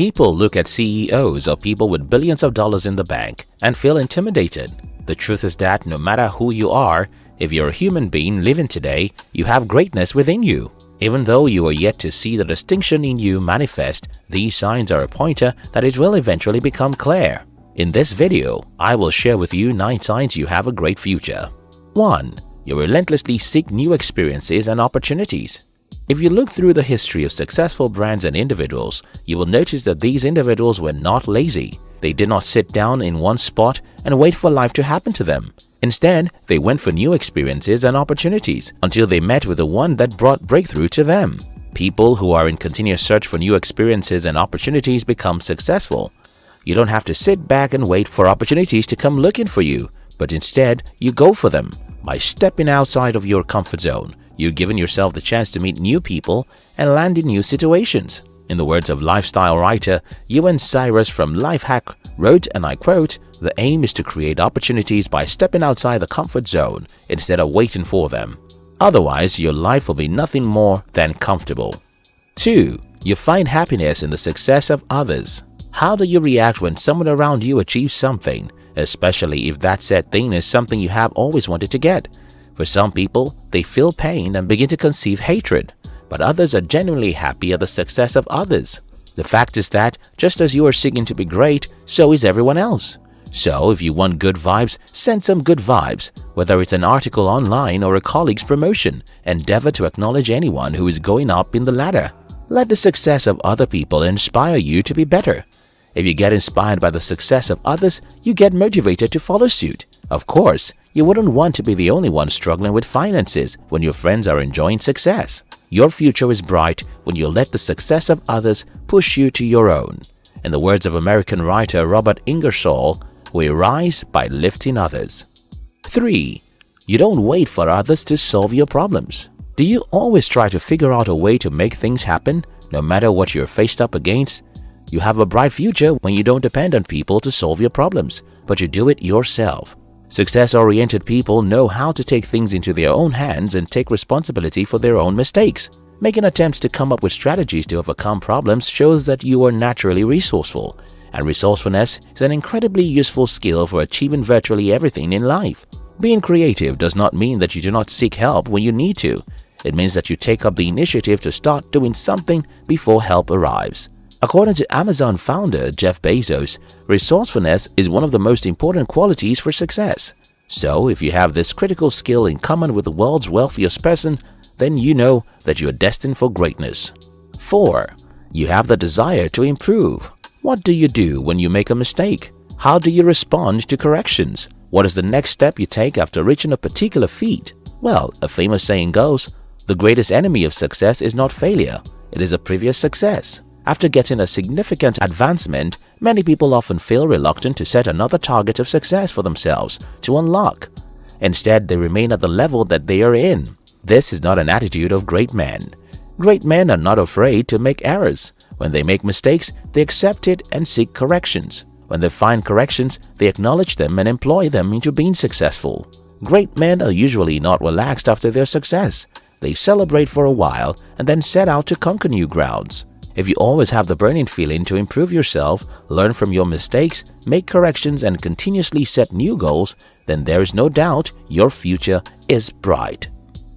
People look at CEOs or people with billions of dollars in the bank and feel intimidated. The truth is that no matter who you are, if you're a human being living today, you have greatness within you. Even though you are yet to see the distinction in you manifest, these signs are a pointer that it will eventually become clear. In this video, I will share with you 9 signs you have a great future. 1. You relentlessly seek new experiences and opportunities. If you look through the history of successful brands and individuals, you will notice that these individuals were not lazy. They did not sit down in one spot and wait for life to happen to them. Instead, they went for new experiences and opportunities until they met with the one that brought breakthrough to them. People who are in continuous search for new experiences and opportunities become successful. You don't have to sit back and wait for opportunities to come looking for you, but instead, you go for them. By stepping outside of your comfort zone, you're giving yourself the chance to meet new people and land in new situations. In the words of lifestyle writer Ewan Cyrus from Lifehack wrote, and I quote, the aim is to create opportunities by stepping outside the comfort zone instead of waiting for them. Otherwise, your life will be nothing more than comfortable. 2. You find happiness in the success of others. How do you react when someone around you achieves something, especially if that said thing is something you have always wanted to get? For some people, they feel pain and begin to conceive hatred, but others are genuinely happy at the success of others. The fact is that just as you are seeking to be great, so is everyone else. So if you want good vibes, send some good vibes. Whether it's an article online or a colleague's promotion, endeavor to acknowledge anyone who is going up in the ladder. Let the success of other people inspire you to be better. If you get inspired by the success of others, you get motivated to follow suit. Of course, you wouldn't want to be the only one struggling with finances when your friends are enjoying success. Your future is bright when you let the success of others push you to your own. In the words of American writer Robert Ingersoll, we rise by lifting others. 3. You don't wait for others to solve your problems. Do you always try to figure out a way to make things happen, no matter what you're faced up against? You have a bright future when you don't depend on people to solve your problems, but you do it yourself. Success-oriented people know how to take things into their own hands and take responsibility for their own mistakes. Making attempts to come up with strategies to overcome problems shows that you are naturally resourceful and resourcefulness is an incredibly useful skill for achieving virtually everything in life. Being creative does not mean that you do not seek help when you need to. It means that you take up the initiative to start doing something before help arrives. According to Amazon founder Jeff Bezos, resourcefulness is one of the most important qualities for success. So if you have this critical skill in common with the world's wealthiest person, then you know that you are destined for greatness. 4. You have the desire to improve. What do you do when you make a mistake? How do you respond to corrections? What is the next step you take after reaching a particular feat? Well, a famous saying goes, the greatest enemy of success is not failure, it is a previous success. After getting a significant advancement, many people often feel reluctant to set another target of success for themselves to unlock. Instead, they remain at the level that they are in. This is not an attitude of great men. Great men are not afraid to make errors. When they make mistakes, they accept it and seek corrections. When they find corrections, they acknowledge them and employ them into being successful. Great men are usually not relaxed after their success. They celebrate for a while and then set out to conquer new grounds. If you always have the burning feeling to improve yourself, learn from your mistakes, make corrections and continuously set new goals, then there is no doubt your future is bright.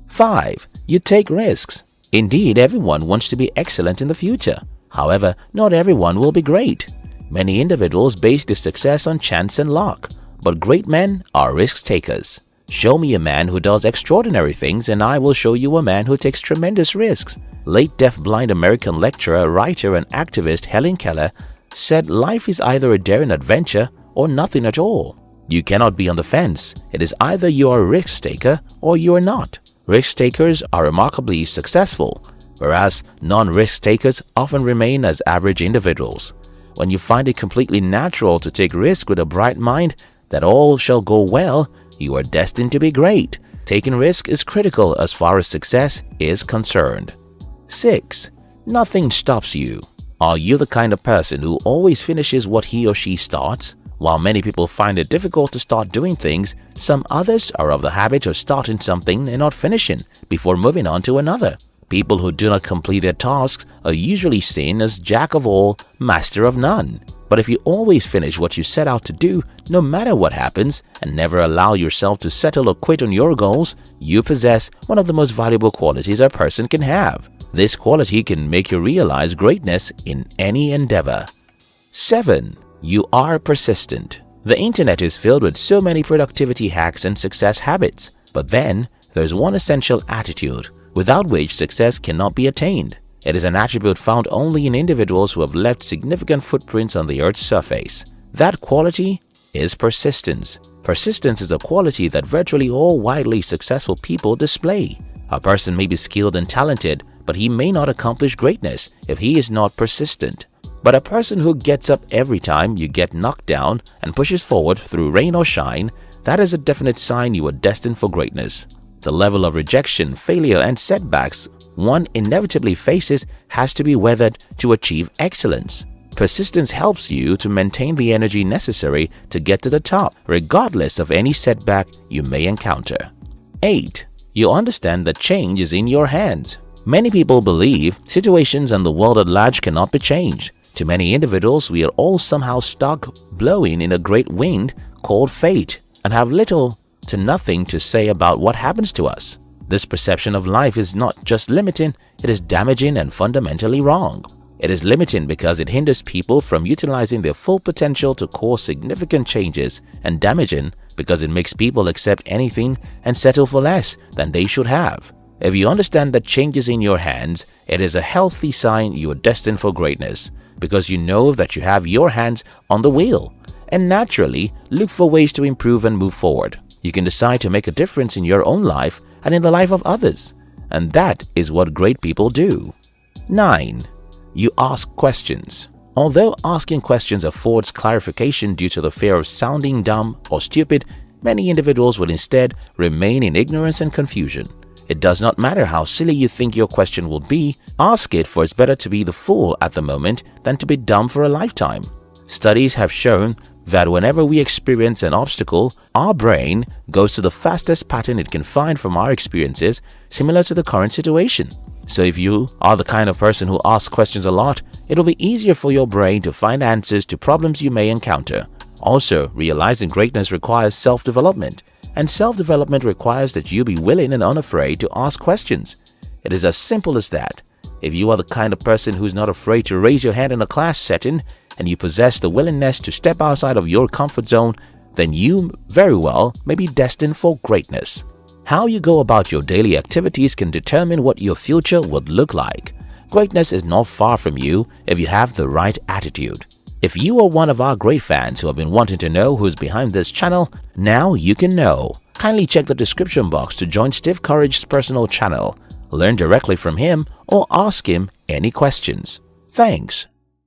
5. You take risks. Indeed, everyone wants to be excellent in the future. However, not everyone will be great. Many individuals base their success on chance and luck, but great men are risk takers. Show me a man who does extraordinary things and I will show you a man who takes tremendous risks. Late deaf-blind American lecturer, writer and activist Helen Keller said life is either a daring adventure or nothing at all. You cannot be on the fence. It is either you are a risk taker or you are not. Risk takers are remarkably successful whereas non-risk takers often remain as average individuals. When you find it completely natural to take risk with a bright mind that all shall go well, you are destined to be great. Taking risk is critical as far as success is concerned. 6. Nothing stops you. Are you the kind of person who always finishes what he or she starts? While many people find it difficult to start doing things, some others are of the habit of starting something and not finishing before moving on to another. People who do not complete their tasks are usually seen as jack of all, master of none. But if you always finish what you set out to do, no matter what happens, and never allow yourself to settle or quit on your goals, you possess one of the most valuable qualities a person can have. This quality can make you realize greatness in any endeavor. 7. You are persistent. The internet is filled with so many productivity hacks and success habits, but then there's one essential attitude without which success cannot be attained. It is an attribute found only in individuals who have left significant footprints on the earth's surface. That quality is persistence. Persistence is a quality that virtually all widely successful people display. A person may be skilled and talented, but he may not accomplish greatness if he is not persistent. But a person who gets up every time you get knocked down and pushes forward through rain or shine, that is a definite sign you are destined for greatness. The level of rejection, failure, and setbacks one inevitably faces has to be weathered to achieve excellence. Persistence helps you to maintain the energy necessary to get to the top, regardless of any setback you may encounter. 8. You understand that change is in your hands. Many people believe situations and the world at large cannot be changed. To many individuals, we are all somehow stuck blowing in a great wind called fate and have little to nothing to say about what happens to us. This perception of life is not just limiting, it is damaging and fundamentally wrong. It is limiting because it hinders people from utilizing their full potential to cause significant changes and damaging because it makes people accept anything and settle for less than they should have. If you understand that change is in your hands, it is a healthy sign you are destined for greatness because you know that you have your hands on the wheel and naturally look for ways to improve and move forward. You can decide to make a difference in your own life and in the life of others. And that is what great people do. 9. You ask questions. Although asking questions affords clarification due to the fear of sounding dumb or stupid, many individuals will instead remain in ignorance and confusion. It does not matter how silly you think your question will be, ask it for it's better to be the fool at the moment than to be dumb for a lifetime. Studies have shown that whenever we experience an obstacle, our brain goes to the fastest pattern it can find from our experiences similar to the current situation. So if you are the kind of person who asks questions a lot, it'll be easier for your brain to find answers to problems you may encounter. Also, realizing greatness requires self-development, and self-development requires that you be willing and unafraid to ask questions. It is as simple as that. If you are the kind of person who's not afraid to raise your hand in a class setting, and you possess the willingness to step outside of your comfort zone, then you very well may be destined for greatness. How you go about your daily activities can determine what your future would look like. Greatness is not far from you if you have the right attitude. If you are one of our great fans who have been wanting to know who's behind this channel, now you can know. Kindly check the description box to join Steve Courage's personal channel, learn directly from him or ask him any questions. Thanks.